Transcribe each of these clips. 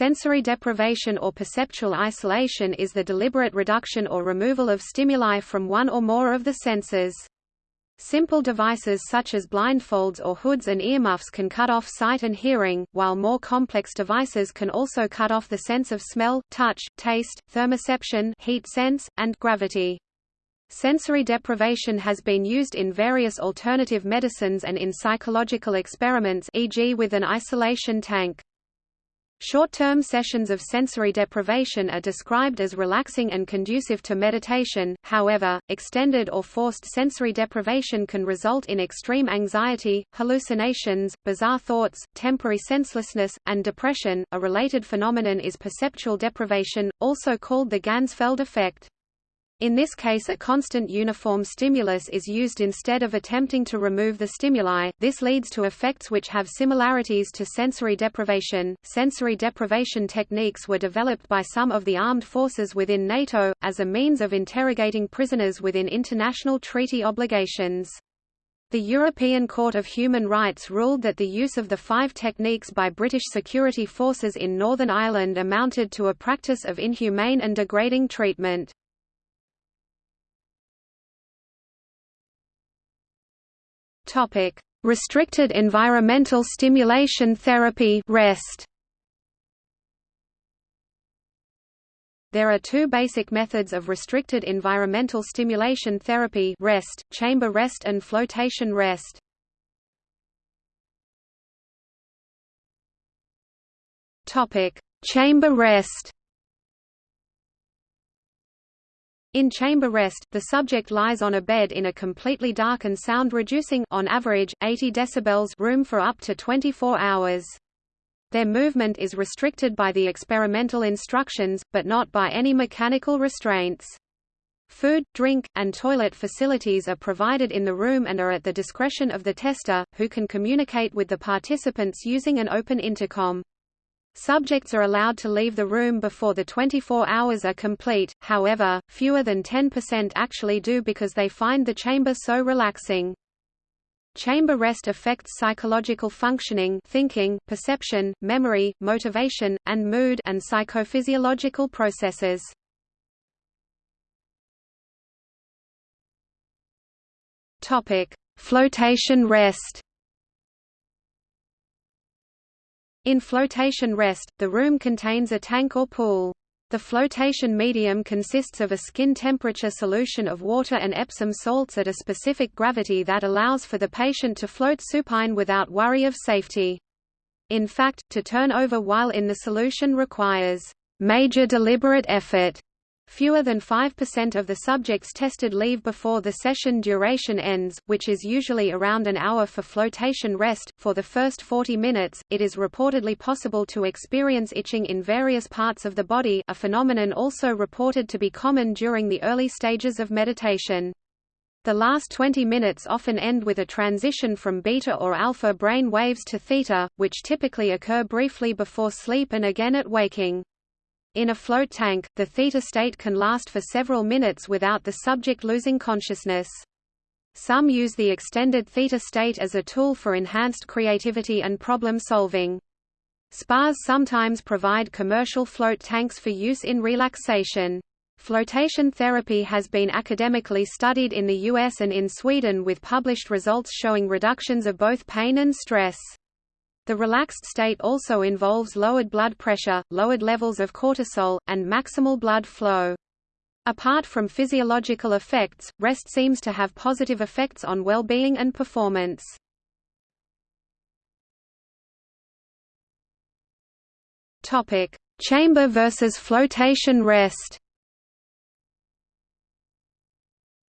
Sensory deprivation or perceptual isolation is the deliberate reduction or removal of stimuli from one or more of the senses. Simple devices such as blindfolds or hoods and earmuffs can cut off sight and hearing, while more complex devices can also cut off the sense of smell, touch, taste, thermoception heat sense, and gravity. Sensory deprivation has been used in various alternative medicines and in psychological experiments e.g. with an isolation tank. Short-term sessions of sensory deprivation are described as relaxing and conducive to meditation, however, extended or forced sensory deprivation can result in extreme anxiety, hallucinations, bizarre thoughts, temporary senselessness, and depression. A related phenomenon is perceptual deprivation, also called the Ganzfeld effect. In this case a constant uniform stimulus is used instead of attempting to remove the stimuli. This leads to effects which have similarities to sensory deprivation. Sensory deprivation techniques were developed by some of the armed forces within NATO, as a means of interrogating prisoners within international treaty obligations. The European Court of Human Rights ruled that the use of the five techniques by British security forces in Northern Ireland amounted to a practice of inhumane and degrading treatment. Restricted environmental stimulation therapy (REST). There are two basic methods of restricted environmental stimulation therapy REST, chamber rest and flotation rest. Topic: Chamber rest. In chamber rest, the subject lies on a bed in a completely dark and sound-reducing on average, 80 decibels room for up to 24 hours. Their movement is restricted by the experimental instructions, but not by any mechanical restraints. Food, drink, and toilet facilities are provided in the room and are at the discretion of the tester, who can communicate with the participants using an open intercom. Subjects are allowed to leave the room before the 24 hours are complete, however, fewer than 10% actually do because they find the chamber so relaxing. Chamber rest affects psychological functioning thinking, perception, memory, motivation, and mood and psychophysiological processes. Flotation rest In flotation rest, the room contains a tank or pool. The flotation medium consists of a skin temperature solution of water and Epsom salts at a specific gravity that allows for the patient to float supine without worry of safety. In fact, to turn over while in the solution requires major deliberate effort Fewer than 5% of the subjects tested leave before the session duration ends, which is usually around an hour for flotation rest. For the first 40 minutes, it is reportedly possible to experience itching in various parts of the body, a phenomenon also reported to be common during the early stages of meditation. The last 20 minutes often end with a transition from beta or alpha brain waves to theta, which typically occur briefly before sleep and again at waking. In a float tank, the theta state can last for several minutes without the subject losing consciousness. Some use the extended theta state as a tool for enhanced creativity and problem solving. Spas sometimes provide commercial float tanks for use in relaxation. Flotation therapy has been academically studied in the US and in Sweden with published results showing reductions of both pain and stress. The relaxed state also involves lowered blood pressure, lowered levels of cortisol, and maximal blood flow. Apart from physiological effects, rest seems to have positive effects on well-being and performance. Topic: Chamber versus flotation rest.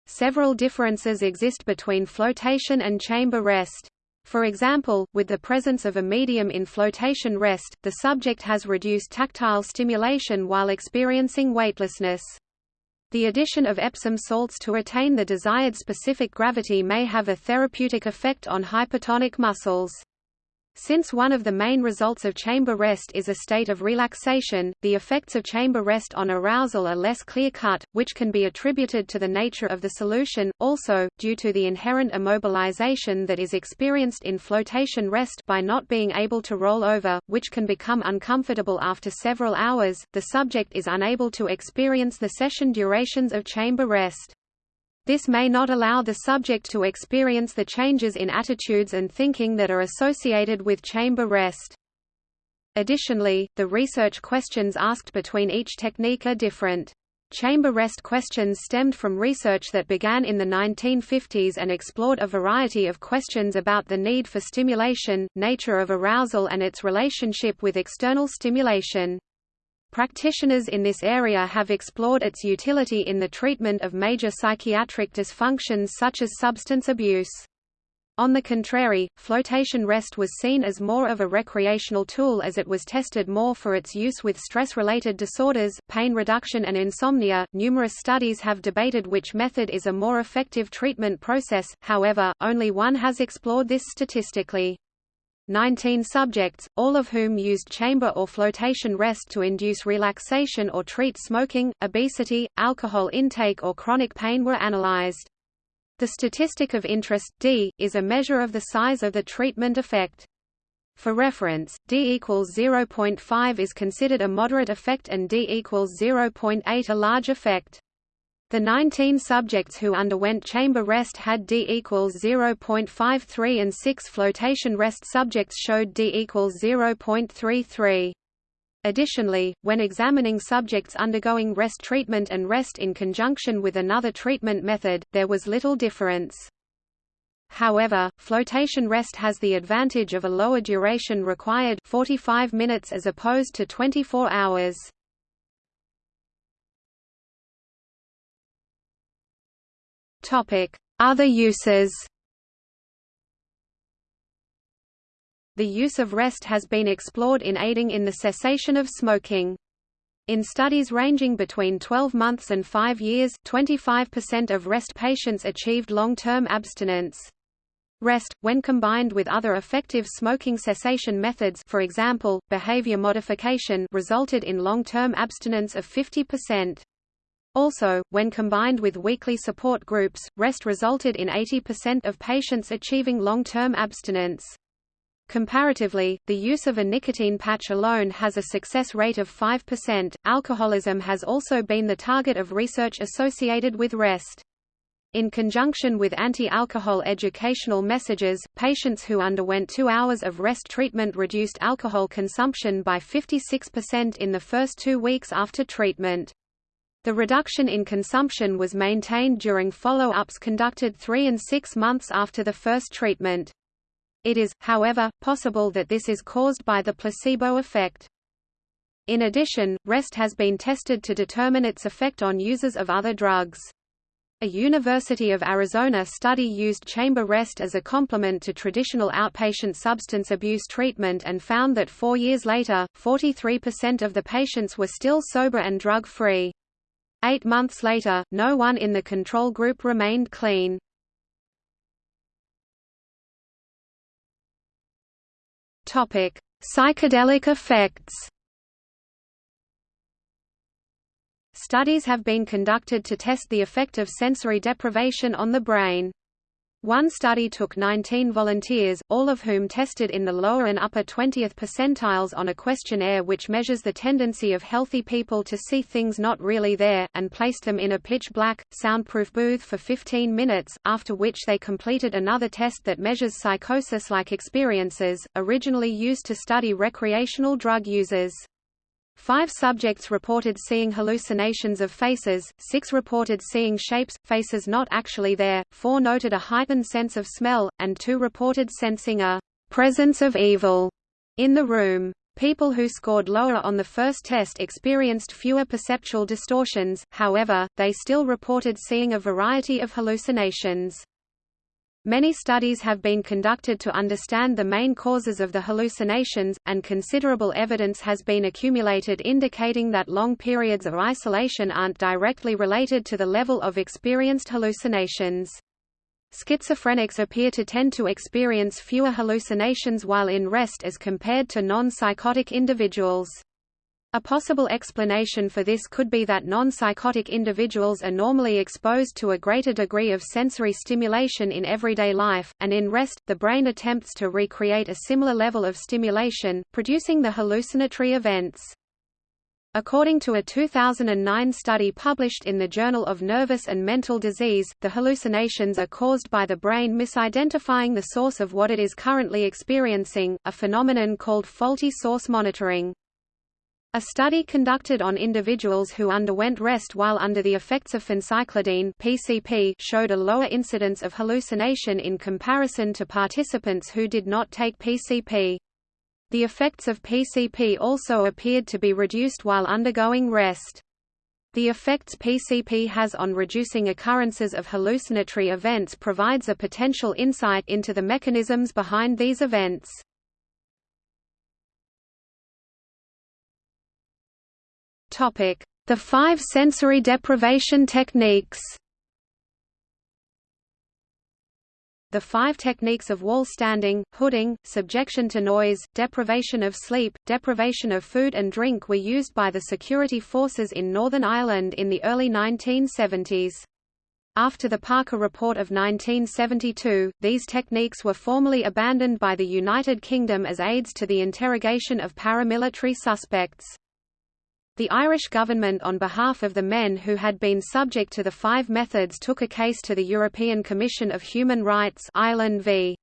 Several differences exist between flotation and chamber rest. For example, with the presence of a medium in flotation rest, the subject has reduced tactile stimulation while experiencing weightlessness. The addition of Epsom salts to attain the desired specific gravity may have a therapeutic effect on hypertonic muscles. Since one of the main results of chamber rest is a state of relaxation, the effects of chamber rest on arousal are less clear-cut, which can be attributed to the nature of the solution, also, due to the inherent immobilization that is experienced in flotation rest by not being able to roll over, which can become uncomfortable after several hours, the subject is unable to experience the session durations of chamber rest. This may not allow the subject to experience the changes in attitudes and thinking that are associated with chamber rest. Additionally, the research questions asked between each technique are different. Chamber rest questions stemmed from research that began in the 1950s and explored a variety of questions about the need for stimulation, nature of arousal and its relationship with external stimulation. Practitioners in this area have explored its utility in the treatment of major psychiatric dysfunctions such as substance abuse. On the contrary, flotation rest was seen as more of a recreational tool as it was tested more for its use with stress-related disorders, pain reduction and insomnia. Numerous studies have debated which method is a more effective treatment process, however, only one has explored this statistically. 19 subjects, all of whom used chamber or flotation rest to induce relaxation or treat smoking, obesity, alcohol intake or chronic pain were analyzed. The statistic of interest, D, is a measure of the size of the treatment effect. For reference, D equals 0.5 is considered a moderate effect and D equals 0.8 a large effect. The 19 subjects who underwent chamber rest had D equals 0.53 and 6 flotation rest subjects showed D equals 0.33. Additionally, when examining subjects undergoing rest treatment and rest in conjunction with another treatment method, there was little difference. However, flotation rest has the advantage of a lower duration required 45 minutes as opposed to 24 hours. Other uses The use of rest has been explored in aiding in the cessation of smoking. In studies ranging between 12 months and 5 years, 25% of rest patients achieved long-term abstinence. Rest, when combined with other effective smoking cessation methods for example, behavior modification resulted in long-term abstinence of 50%. Also, when combined with weekly support groups, rest resulted in 80% of patients achieving long-term abstinence. Comparatively, the use of a nicotine patch alone has a success rate of 5%. Alcoholism has also been the target of research associated with rest. In conjunction with anti-alcohol educational messages, patients who underwent two hours of rest treatment reduced alcohol consumption by 56% in the first two weeks after treatment. The reduction in consumption was maintained during follow-ups conducted three and six months after the first treatment. It is, however, possible that this is caused by the placebo effect. In addition, rest has been tested to determine its effect on users of other drugs. A University of Arizona study used chamber rest as a complement to traditional outpatient substance abuse treatment and found that four years later, 43% of the patients were still sober and drug-free. Eight months later, no one in the control group remained clean. Topic: Psychedelic effects. Studies have been conducted to test the effect of sensory deprivation on the brain. One study took 19 volunteers, all of whom tested in the lower and upper 20th percentiles on a questionnaire which measures the tendency of healthy people to see things not really there, and placed them in a pitch-black, soundproof booth for 15 minutes, after which they completed another test that measures psychosis-like experiences, originally used to study recreational drug users. Five subjects reported seeing hallucinations of faces, six reported seeing shapes, faces not actually there, four noted a heightened sense of smell, and two reported sensing a presence of evil in the room. People who scored lower on the first test experienced fewer perceptual distortions, however, they still reported seeing a variety of hallucinations. Many studies have been conducted to understand the main causes of the hallucinations, and considerable evidence has been accumulated indicating that long periods of isolation aren't directly related to the level of experienced hallucinations. Schizophrenics appear to tend to experience fewer hallucinations while in rest as compared to non-psychotic individuals. A possible explanation for this could be that non-psychotic individuals are normally exposed to a greater degree of sensory stimulation in everyday life, and in rest, the brain attempts to recreate a similar level of stimulation, producing the hallucinatory events. According to a 2009 study published in the Journal of Nervous and Mental Disease, the hallucinations are caused by the brain misidentifying the source of what it is currently experiencing, a phenomenon called faulty source monitoring. A study conducted on individuals who underwent rest while under the effects of phencyclidine (PCP) showed a lower incidence of hallucination in comparison to participants who did not take PCP. The effects of PCP also appeared to be reduced while undergoing rest. The effects PCP has on reducing occurrences of hallucinatory events provides a potential insight into the mechanisms behind these events. The five sensory deprivation techniques The five techniques of wall standing, hooding, subjection to noise, deprivation of sleep, deprivation of food and drink were used by the security forces in Northern Ireland in the early 1970s. After the Parker Report of 1972, these techniques were formally abandoned by the United Kingdom as aids to the interrogation of paramilitary suspects. The Irish government on behalf of the men who had been subject to the five methods took a case to the European Commission of Human Rights Ireland v.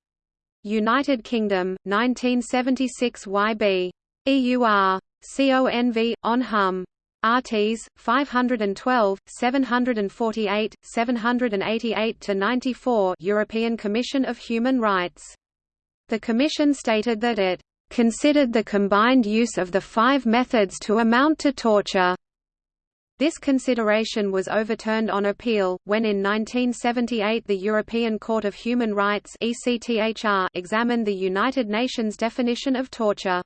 United Kingdom, 1976 YB. EUR. CONV, on Hum. RTs 512 748 788 to 94 European Commission of Human Rights The commission stated that it considered the combined use of the five methods to amount to torture. This consideration was overturned on appeal, when in 1978 the European Court of Human Rights examined the United Nations definition of torture.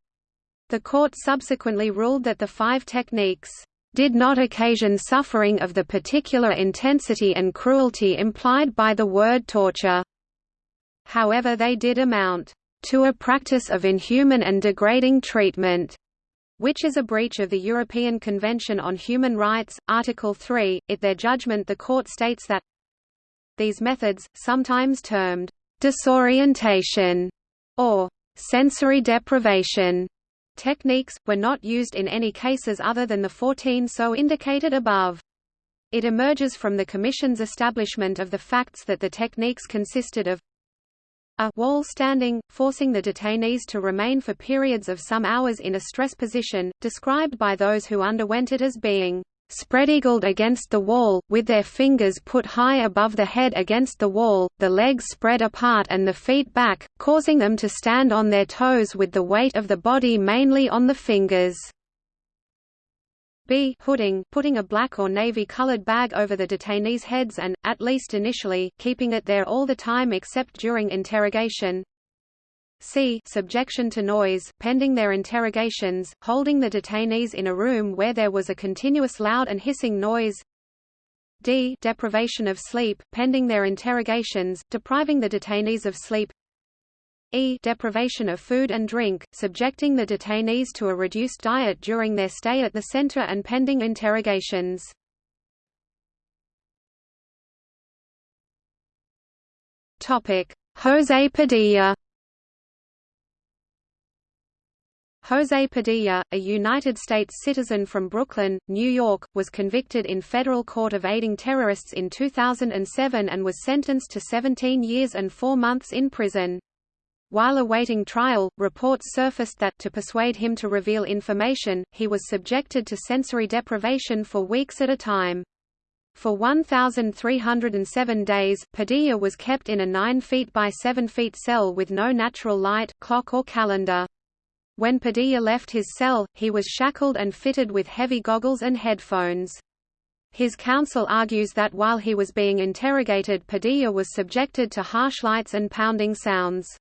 The court subsequently ruled that the five techniques did not occasion suffering of the particular intensity and cruelty implied by the word torture. However they did amount to a practice of inhuman and degrading treatment, which is a breach of the European Convention on Human Rights, Article 3. In their judgment the court states that these methods, sometimes termed disorientation or sensory deprivation techniques, were not used in any cases other than the 14 so indicated above. It emerges from the Commission's establishment of the facts that the techniques consisted of a wall standing, forcing the detainees to remain for periods of some hours in a stress position, described by those who underwent it as being spread-eagled against the wall, with their fingers put high above the head against the wall, the legs spread apart and the feet back, causing them to stand on their toes with the weight of the body mainly on the fingers. B hooding, putting a black or navy-colored bag over the detainees' heads and, at least initially, keeping it there all the time except during interrogation. C subjection to noise, pending their interrogations, holding the detainees in a room where there was a continuous loud and hissing noise. D deprivation of sleep, pending their interrogations, depriving the detainees of sleep. E deprivation of food and drink, subjecting the detainees to a reduced diet during their stay at the center and pending interrogations. José Padilla José Padilla, a United States citizen from Brooklyn, New York, was convicted in federal court of aiding terrorists in 2007 and was sentenced to 17 years and 4 months in prison. While awaiting trial, reports surfaced that, to persuade him to reveal information, he was subjected to sensory deprivation for weeks at a time. For 1,307 days, Padilla was kept in a 9 feet by 7 feet cell with no natural light, clock or calendar. When Padilla left his cell, he was shackled and fitted with heavy goggles and headphones. His counsel argues that while he was being interrogated Padilla was subjected to harsh lights and pounding sounds.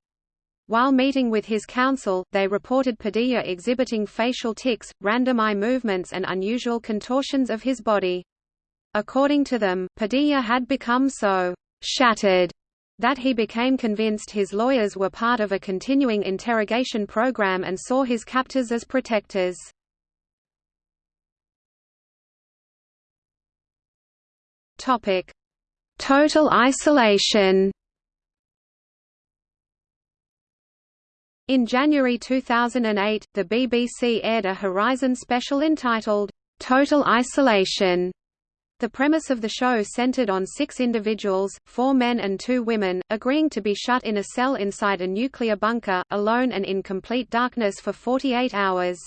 While meeting with his counsel, they reported Padilla exhibiting facial tics, random eye movements and unusual contortions of his body. According to them, Padilla had become so «shattered» That he became convinced his lawyers were part of a continuing interrogation program and saw his captors as protectors. Total isolation. In January 2008, the BBC aired a Horizon special entitled, "'Total Isolation' The premise of the show centered on six individuals, four men and two women, agreeing to be shut in a cell inside a nuclear bunker, alone and in complete darkness for 48 hours.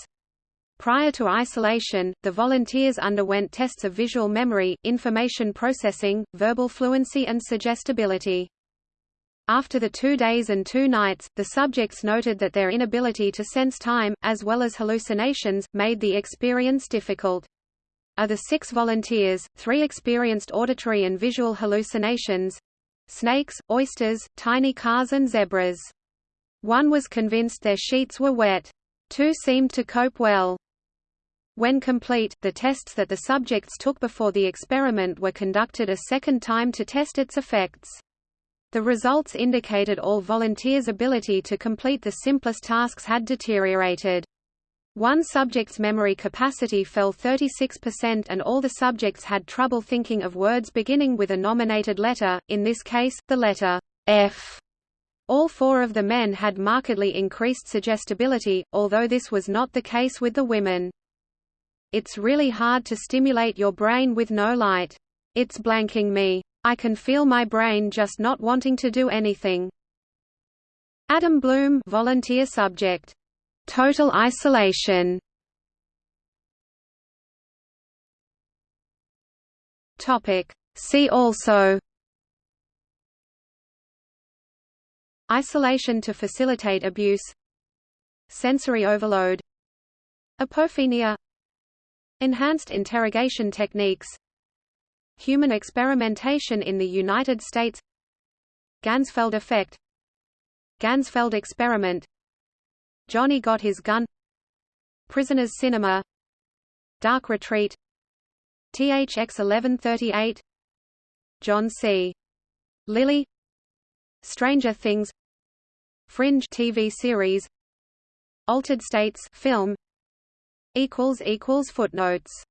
Prior to isolation, the volunteers underwent tests of visual memory, information processing, verbal fluency and suggestibility. After the two days and two nights, the subjects noted that their inability to sense time, as well as hallucinations, made the experience difficult. Of the six volunteers, three experienced auditory and visual hallucinations—snakes, oysters, tiny cars and zebras. One was convinced their sheets were wet. Two seemed to cope well. When complete, the tests that the subjects took before the experiment were conducted a second time to test its effects. The results indicated all volunteers' ability to complete the simplest tasks had deteriorated. One subject's memory capacity fell 36% and all the subjects had trouble thinking of words beginning with a nominated letter, in this case, the letter F. All four of the men had markedly increased suggestibility, although this was not the case with the women. It's really hard to stimulate your brain with no light. It's blanking me. I can feel my brain just not wanting to do anything. Adam Bloom volunteer subject. Total isolation. Topic. See also. Isolation to facilitate abuse. Sensory overload. Apophenia. Enhanced interrogation techniques Human experimentation in the United States. Ganzfeld effect. Ganzfeld experiment. Johnny Got His Gun. Prisoners Cinema. Dark Retreat. THX 1138 John C. Lilly. Stranger Things. Fringe TV series. Altered States film. Equals equals footnotes